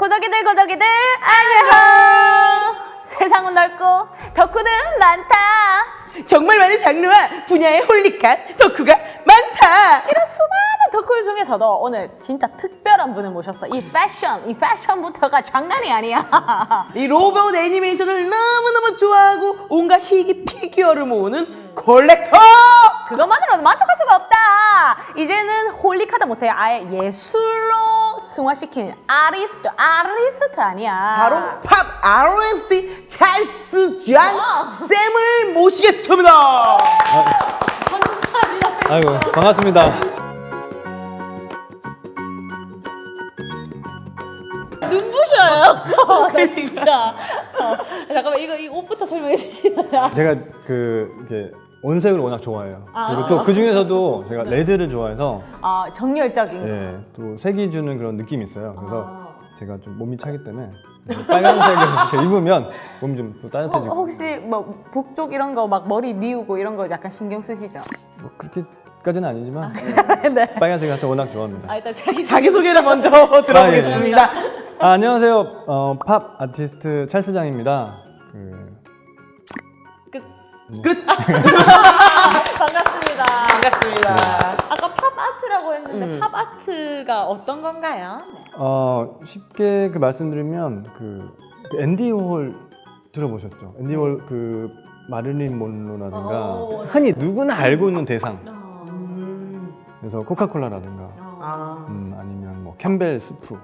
고덕이들 고덕이들 안녕! 세상은 넓고 덕후는 많다. 정말 많은 장르와 분야의 holic한 덕후가 많다. 이런 수많은 덕후 중에서도 오늘 진짜 특별한 분을 모셨어. 이 패션 이 패션부터가 장난이 아니야. 이 로봇 애니메이션을 너무너무 좋아하고 온갖 희귀 피규어를 모으는 콜렉터. 그것만으로도 만족할 수가 없다 이제는 홀릭하다 못해 아예 예술로 승화시킨 아리스트 아리스트 아니야 바로 팝 RST 찰스 장 쌤을 모시겠습니다. 아이고 반갑습니다. 눈부셔요 나 진짜 어, 잠깐만 이거 이 옷부터 설명해 주시나요? 제가 그 이렇게 온색을 워낙 좋아해요. 그리고 또 그 중에서도 제가 레드를 좋아해서 아 정열적인 예, 또 색이 주는 그런 느낌이 있어요. 그래서 제가 좀 몸이 차기 때문에 빨간색을 이렇게 입으면 몸이 좀또 어, 따뜻해지고 혹시 뭐 북쪽 이런 거 막 머리 미우고 이런 거 약간 신경 쓰시죠? 뭐 그렇게 까지는 아니지만 네. 빨간색 같은 거 워낙 좋아합니다. 아 일단 자기 자기 소개를 먼저 들어보겠습니다. 아, 안녕하세요. 어, 팝 아티스트 찰스장입니다. 그, 끝. 반갑습니다. 반갑습니다. 아까 팝 아트라고 했는데 음. 팝 아트가 어떤 건가요? 네. 어, 쉽게 그 말씀드리면 그, 그 앤디 워홀 들어보셨죠? 앤디 워홀 그 마릴린 몬로라든가 어. 흔히 누구나 알고 있는 대상. 음. 그래서 코카콜라라든가 아. 음, 아니면 뭐 캠벨 스프.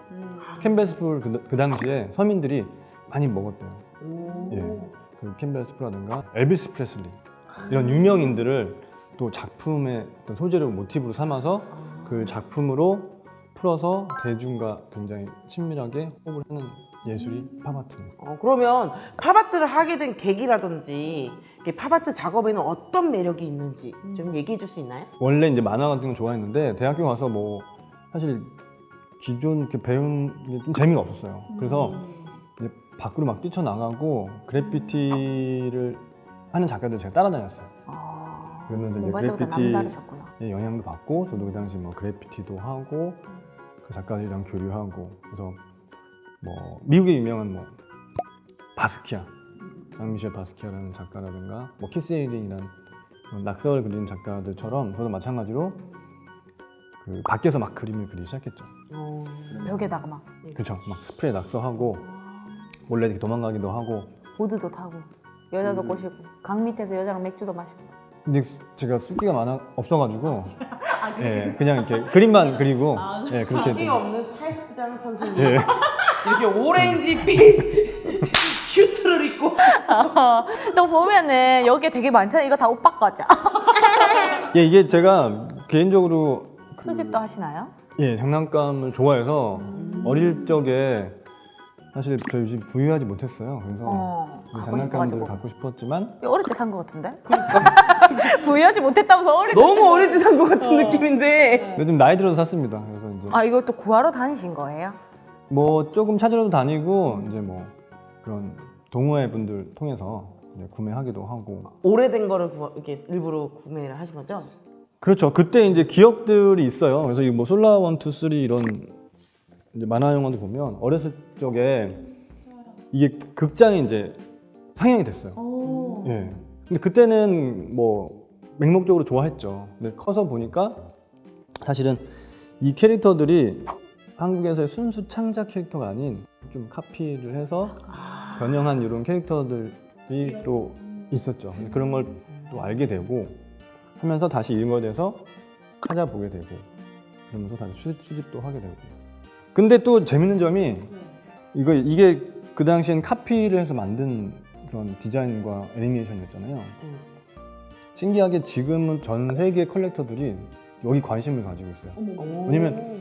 캠벨 스프를 그, 그 당시에 서민들이 많이 먹었대요. 그 캠벨 스프라든가 엘비스 프레슬리 이런 유명인들을 또 작품의 어떤 소재를 모티브로 삼아서 그 작품으로 풀어서 대중과 굉장히 친밀하게 호흡을 하는 예술이 팝아트입니다. 어, 그러면 팝아트를 하게 된 계기라든지 팝아트 작업에는 어떤 매력이 있는지 좀 얘기해 줄 수 있나요? 원래 이제 만화 같은 거 좋아했는데 대학교 가서 뭐 사실 기존 배운 게 좀 재미가 없었어요. 그래서 이제 밖으로 막 뛰쳐나가고 그래피티를 하는 작가들 제가 따라다녔어요. 아, 그러면서 이제 자발적으로 그래피티 남다르셨구나. 의 영향도 받고 저도 그 당시 뭐 그래피티도 하고 그 작가들이랑 교류하고 그래서 뭐 미국의 유명한 뭐 바스키아 장미셸 바스키아라는 작가라든가 뭐 키스 해링이라는 그런 낙서를 그리는 작가들처럼 저도 마찬가지로 그 밖에서 막 그림을 그리기 시작했죠. 어. 벽에다가 막 그렇죠. 막 스프레이 낙서하고 몰래 이렇게 도망가기도 하고. 보드도 타고 여자도 꼬시고 강 밑에서 여자랑 맥주도 마시고. 근데 제가 숫기가 많아 없어가지고. 예, 그냥 이렇게 그림만 그리고. 예, 그렇게 끼 좀- 없는 찰스장 선생님. 예. 이렇게 오렌지 빛 슈트를 입고. 또 보면은 여기에 되게 많잖아. 이거 다 오빠 거죠? 예, 이게 제가 개인적으로 수집도 하시나요? 예, 장난감을 좋아해서 어릴 적에 사실 저희 집 부유하지 못했어요. 그래서 어이 갖고 장난감들을 싶어가지고 갖고 싶었지만 어릴 때산거 같은데? 부유하지 못했다면서 어릴 때 너무 어릴 때 산 것 같은 느낌인데 요즘 나이 들어서 샀습니다. 그래서 이제 아 이걸 또 구하러 다니신 거예요? 뭐 조금 찾으러도 다니고 이제 뭐 그런 동호회 분들 통해서 이제 구매하기도 하고 오래된 거를 구, 이렇게 일부러 구매를 하신 거죠? 그렇죠. 그때 이제 기억들이 있어요. 그래서 이뭐 솔라 one, two, three 이런 이제 만화 영화도 보면 어렸을 적에 이게 극장에 이제 상영이 됐어요. 예. 근데 그때는 뭐 맹목적으로 좋아했죠. 근데 커서 보니까 사실은 이 캐릭터들이 한국에서의 순수 창작 캐릭터가 아닌 좀 카피를 해서 변형한 이런 캐릭터들이 또 있었죠. 그런 걸 또 알게 되고 하면서 다시 읽어야 돼서 찾아보게 되고 그러면서 다시 수, 수집도 하게 되고 근데 또 재밌는 점이 이거 이게 그 당시엔 카피를 해서 만든 그런 디자인과 애니메이션이었잖아요. 신기하게 지금은 전 세계 컬렉터들이 여기 관심을 가지고 있어요. 왜냐면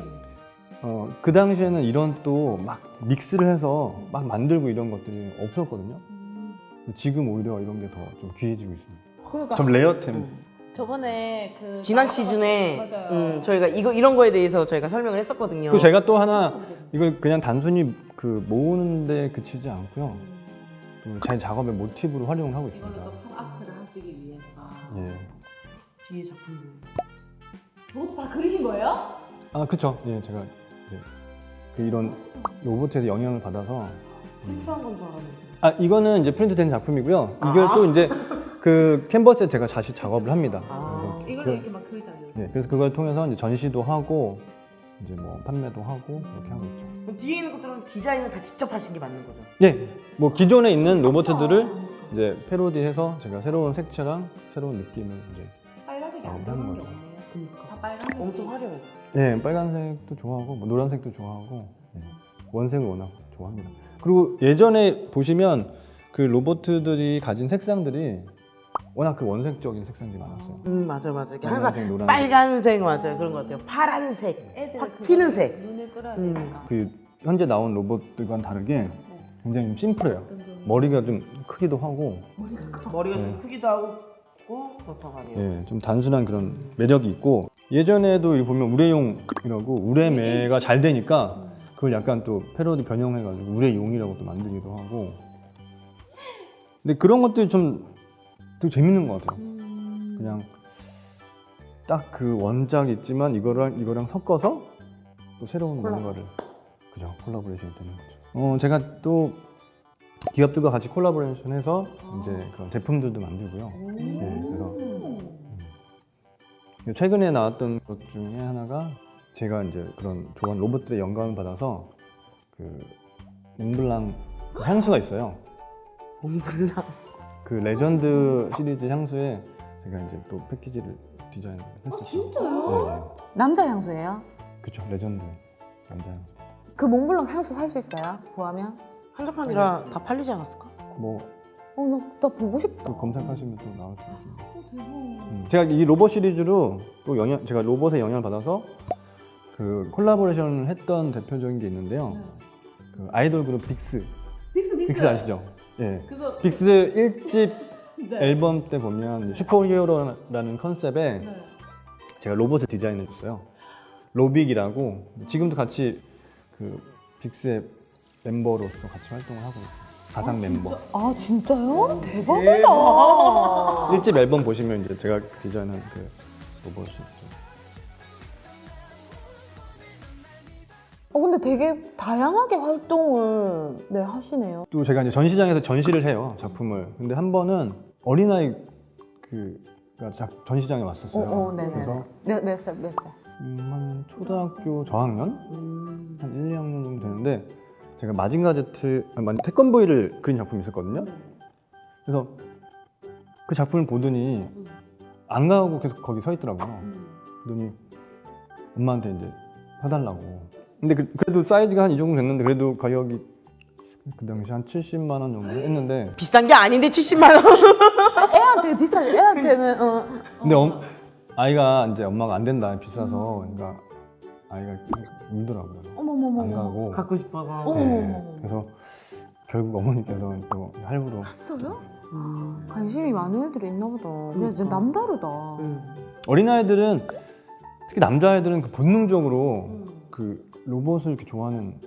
어, 그 당시에는 이런 또 막 믹스를 해서 막 만들고 이런 것들이 없었거든요. 지금 오히려 이런 게 더 좀 귀해지고 있습니다. 그러니까 좀 레어템. 저번에 그 지난 시즌에. 음, 저희가 이거 이런 거에 대해서 저희가 설명을 했었거든요. 그 제가 또 하나 이걸 그냥 단순히 그 모으는데 그치지 않고요. 또제 작업의 모티브로 활용을 하고 있습니다. 아트를 하시기 위해서 예. 뒤에 작품들. 저것도 다 그리신 거예요? 아 그쵸. 예, 제가 이제 그 이런 로봇에서 영향을 받아서 필요한 건 줄 알았는데. 아 이거는 이제 프린트된 작품이고요. 이걸 또 이제 그 캔버스에 제가 다시 작업을 합니다. 아, 그래서 이걸 그- 이렇게 막 그리잖아요. 네, 그래서 그걸 통해서 이제 전시도 하고 이제 뭐 판매도 하고 그렇게 하고 있죠. 그럼 뒤에 있는 것들은 디자인은 다 직접 하신 게 맞는 거죠? 네, 뭐 기존에 있는 로봇들을 이제 패러디해서 제가 새로운 색채랑 새로운 느낌을 이제 빨간색이 안게 없네요. 그러니까. 다 빨간색. 엄청 화려해. 네, 빨간색도 좋아하고 뭐 노란색도 좋아하고 네, 원색을 워낙 좋아합니다. 그리고 예전에 보시면 그 로봇들이 가진 색상들이 워낙 그 원색적인 색상들이 많았어요. 음 맞아 맞아. 이게 빨간색, 항상 노란색. 빨간색 맞아요. 그런 것 같아요. 파란색, 확 튀는 색. 눈을 끌어야 음. 되니까. 그 현재 나온 로봇들과는 다르게 굉장히 좀 심플해요. 머리가 좀 크기도 하고 머리가 네. 좀 크기도 하고 그렇다고 하네요. 예, 좀 단순한 그런 매력이 있고 예전에도 이렇게 보면 우레용이라고 우레매가 잘 되니까 그걸 약간 또 패러디 변형해가지고 우레용이라고 또 만들기도 하고 근데 그런 것들이 좀 되게 재밌는 것 같아요. 그냥 딱 그 원작 있지만 이거랑 이거랑 섞어서 또 새로운 뭔가를 그죠 콜라보레이션이 되는 거죠. 어 제가 또 기업들과 같이 콜라보레이션해서 이제 그런 제품들도 만들고요. 네, 그래서 음. 최근에 나왔던 것 중에 하나가 제가 이제 그런 좋아하는 로봇들의 영감을 받아서 그 몽블랑 그 향수가 있어요. 몽블랑. 그 레전드 시리즈 향수에 제가 이제 또 패키지를 디자인했었어요. 진짜요? 네, 네. 남자 향수예요? 그쵸 레전드 남자 향수. 그 몽블랑 향수 살 수 있어요? 구하면? 한정판이라 다 팔리지 않았을까? 뭐 어, 나, 나 보고 싶다. 또 검색하시면 또 나올 수 있습니다. 어, 대박. 음, 제가 이 로봇 시리즈로 또 영향 제가 로봇의 영향을 받아서 그 collaboration을 했던 대표적인 게 있는데요. 그 아이돌 그룹 빅스 빅스 빅스. 빅스 아시죠? 예. 그거 빅스 1집 네. 앨범 때 보면 superhero라는 컨셉에 네. 제가 로봇을 디자인해 줬어요. 로빅이라고 지금도 같이 그 빅스의 멤버로서 같이 활동을 하고 있어요. 가상 멤버. 아 진짜요? 네. 대박이다. 1집 앨범 보시면 이제 제가 디자인한 그 로봇이 있죠. 어 근데 되게 다양하게 활동을 네 하시네요. 또 제가 이제 전시장에서 전시를 해요 작품을. 근데 한 번은 어린아이 작- 전시장에 왔었어요. 어, 어. 그래서 몇 몇 살, 몇 살? 음, 한 초등학교 저학년 음. 한 1, 2학년 정도 되는데 제가 마징가 제트 아니, 마징- 태권브이를 그린 작품이 있었거든요. 그래서 그 작품을 보더니 안 가고 계속 거기 서 있더라고요. 그러더니 엄마한테 이제 사달라고. 근데 그, 래도 사이즈가 한 이 정도 됐는데 그래도 가격이 그 당시 한 70만 원 정도 했는데 비싼 게 아닌데 70만 원. 애한테 비싸. 애한테는 어. 근데 엄- 아이가 이제 엄마가 안 된다 비싸서 그러니까 아이가 울더라고요. 안 어머머머. 가고. 갖고 싶어서. 어머. 네, 그래서 결국 어머니께서 또 할부로 진짜요? 관심이 많은 애들이 있나 보다. 그냥 진짜 남다르다. 음. 어린아이들은 특히 남자아이들은 그 본능적으로 그 로봇을 이렇게 좋아하는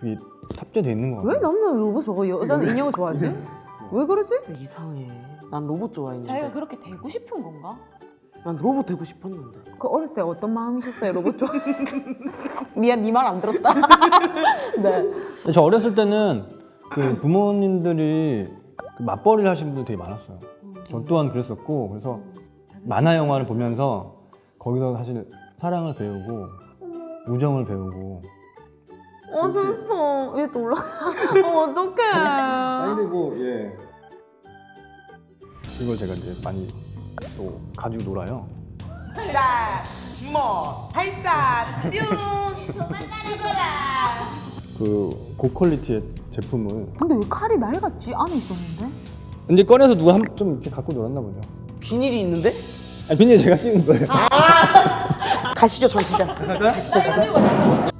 그게 탑재되어 있는 것왜 같아요. 남자는 로봇 좋아? 여자는 인형을 좋아하지? 왜 그러지? 이상해. 난 로봇 좋아했는데. 자기가 그렇게 되고 싶은 건가? 난 로봇 되고 싶었는데. 그 어릴 때 어떤 마음이셨어요? 로봇 좋아. 미안, 네 말 안 들었다. 네. 저 어렸을 때는 그 부모님들이 그 맞벌이를 하신 분들 되게 많았어요. 저 또한 그랬었고 그래서 만화 영화를 보면서 거기서 사실 사랑을 배우고 우정을 배우고 어 슬퍼. 얘또 올라. 어 어떡해. 뭐 예. 이걸 제가 이제 많이 또 가지고 놀아요. 자, 주먹, 발사, 뿅. 죽어라. 그 고퀄리티의 제품을 근데 왜 칼이 낡았지? 안에 있었는데? 이제 꺼내서 누가 한, 좀 이렇게 갖고 놀았나 보죠. 비닐이 있는데? 아니 비닐 제가 씌운 거예요. 가시죠 전시장. 가시죠.